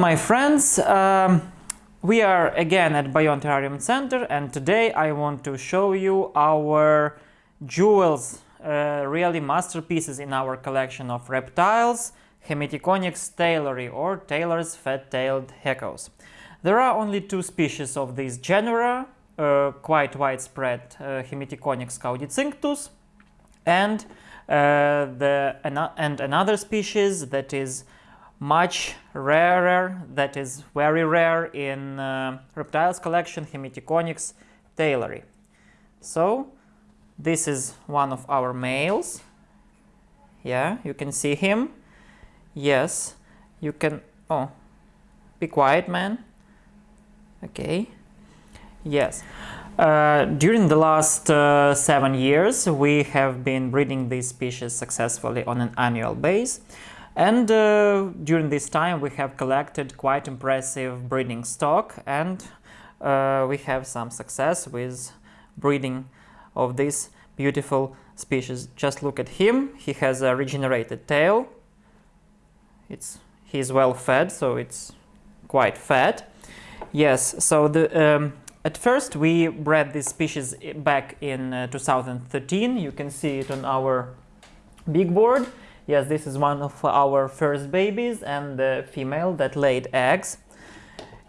my friends, um, we are again at Bio Terrarium Center and today I want to show you our jewels, uh, really masterpieces in our collection of reptiles, Hemitheconyx taylori or Taylor's fat-tailed geckos. There are only two species of this genera, uh, quite widespread uh, caudicinctus and, uh, the, and another species that is much rarer, that is very rare in uh, reptiles collection, Hemitheconyx taylori. So this is one of our males. Yeah, you can see him. Yes, you can, oh, be quiet man. Okay, yes. Uh, during the last uh, seven years, we have been breeding these species successfully on an annual base. And uh, during this time we have collected quite impressive breeding stock and uh, we have some success with breeding of this beautiful species. Just look at him, he has a regenerated tail, it's he's well fed, so it's quite fat. Yes, so the um, at first we bred this species back in uh, 2013, you can see it on our big board Yes, this is one of our first babies and the female that laid eggs.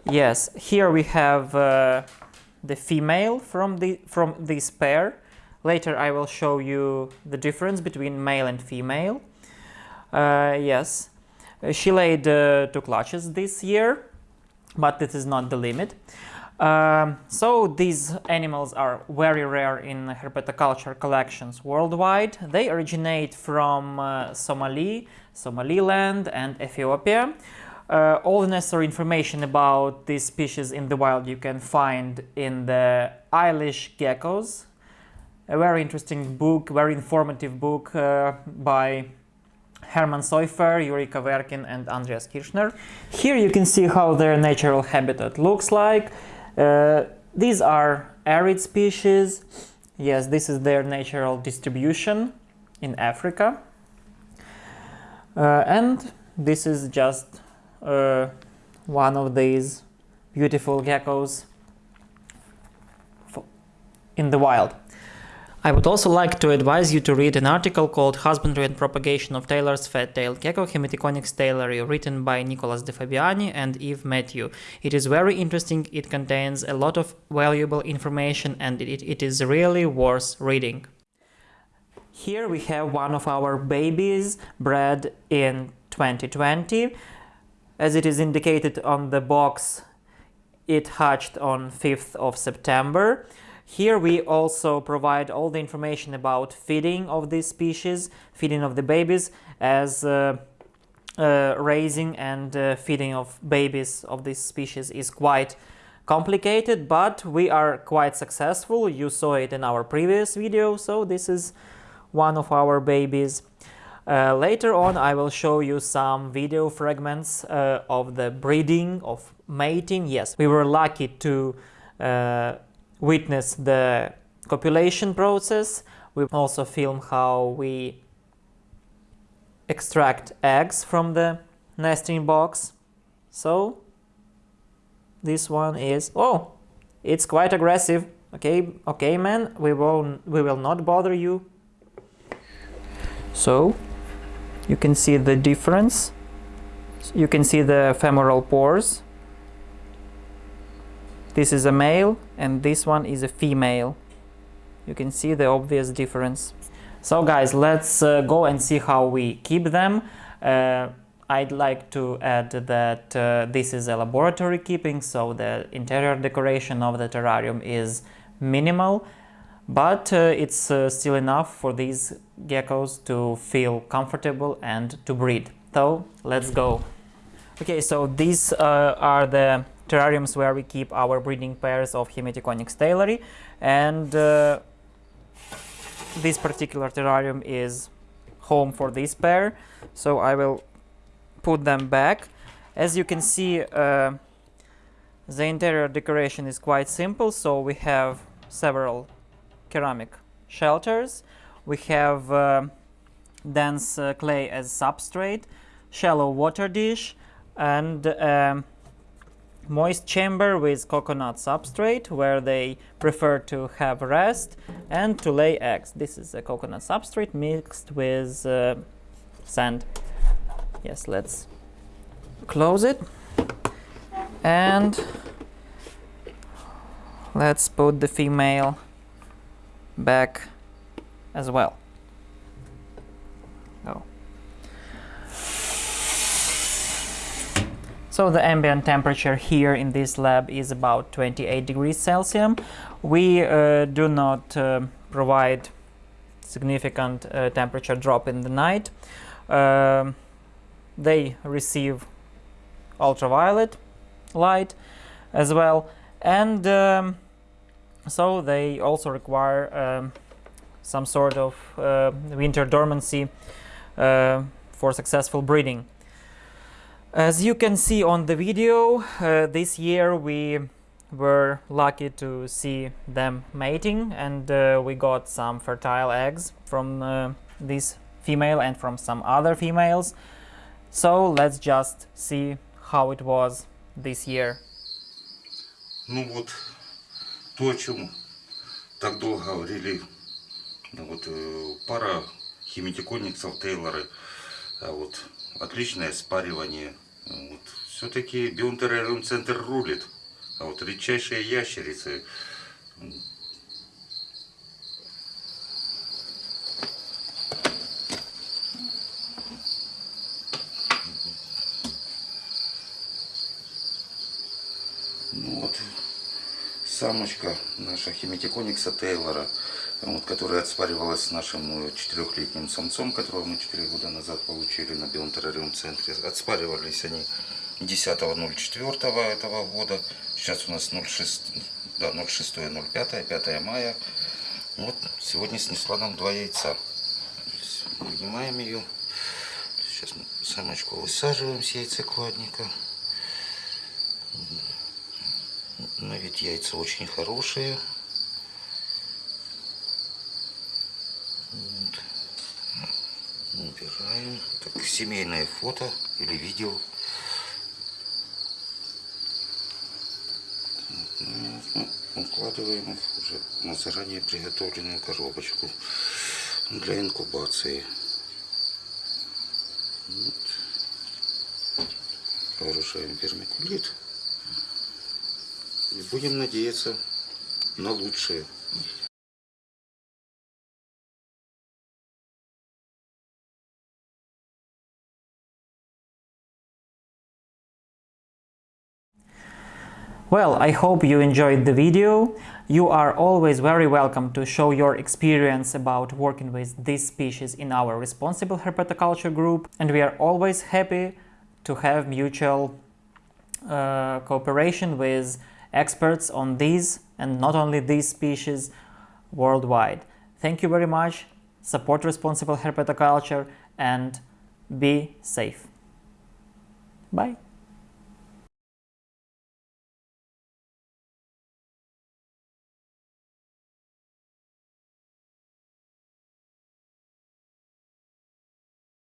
Yes, here we have uh, the female from, the, from this pair. Later I will show you the difference between male and female. Uh, yes, she laid uh, two clutches this year, but this is not the limit. Um, so these animals are very rare in herpetoculture collections worldwide. They originate from uh, Somali, Somaliland and Ethiopia. Uh, all the necessary information about these species in the wild you can find in the Eyelid Geckos, a very interesting book, very informative book uh, by Hermann Seufer, Yuri Kaverkin and Andreas Kirschner. Here you can see how their natural habitat looks like. Uh, these are arid species. Yes, this is their natural distribution in Africa. Uh, and this is just uh, one of these beautiful geckos in the wild. I would also like to advise you to read an article called Husbandry and Propagation of Taylor's Fat-tailed Gecko Hemitheconyx taylori written by Nicolas de Fabiani and Yves Mathieu. It is very interesting, it contains a lot of valuable information and it, it is really worth reading. Here we have one of our babies bred in 2020. As it is indicated on the box, it hatched on 5th of September. Here we also provide all the information about feeding of these species, feeding of the babies, as uh, uh, raising and uh, feeding of babies of this species is quite complicated, but we are quite successful. You saw it in our previous video, so this is one of our babies. Uh, later on I will show you some video fragments uh, of the breeding, of mating. Yes, we were lucky to uh, witness the copulation process. We also film how we extract eggs from the nesting box. So this one is, oh, it's quite aggressive. Okay, okay, man, we won't. we will not bother you. So you can see the difference. You can see the femoral pores this is a male and this one is a female. You can see the obvious difference. So guys, let's uh, go and see how we keep them. Uh, I'd like to add that uh, this is a laboratory keeping, so the interior decoration of the terrarium is minimal, but uh, it's uh, still enough for these geckos to feel comfortable and to breed. So let's go. Okay, so these uh, are the terrariums where we keep our breeding pairs of Hemitheconyx taylori and uh, this particular terrarium is home for this pair so I will put them back. As you can see uh, the interior decoration is quite simple so we have several ceramic shelters. We have uh, dense uh, clay as substrate shallow water dish and um, moist chamber with coconut substrate where they prefer to have rest and to lay eggs. This is a coconut substrate mixed with uh, sand. Yes, let's close it and let's put the female back as well. Oh. So the ambient temperature here in this lab is about 28 degrees Celsius. We uh, do not uh, provide significant uh, temperature drop in the night. Um, they receive ultraviolet light as well and um, so they also require um, some sort of uh, winter dormancy uh, for successful breeding. As you can see on the video, uh, this year we were lucky to see them mating and uh, we got some fertile eggs from uh, this female and from some other females. So let's just see how it was this year. Ну вот, то, о чем так долго говорили, ну вот э, пара химитикониксов Тейлоры, а вот отличное спаривание. Вот. Все-таки биотеррариум центр рулит, а вот редчайшие ящерицы. Ну вот, самочка наша химитиконикса Тейлора, вот, которая отспаривалась с нашим э, четырехлетним самцом, которого мы 4 года назад получили на биотеррариум центре. Отспаривались они 10.04 этого года. Сейчас у нас 06, да, 06.05, 5 мая. Вот сегодня снесла нам два яйца. Вынимаем ее. Сейчас мы самочку высаживаем с яйцекладника. Но ведь яйца очень хорошие. Вот. Убираем. Так, семейное фото или видео. Укладываем их уже на заранее приготовленную коробочку для инкубации. Вот. Вооружаем вермикулит. И будем надеяться на лучшее. Well, I hope you enjoyed the video. You are always very welcome to show your experience about working with this species in our responsible herpetoculture group and we are always happy to have mutual uh, cooperation with experts on these and not only these species worldwide. Thank you very much, support responsible herpetoculture and be safe. Bye.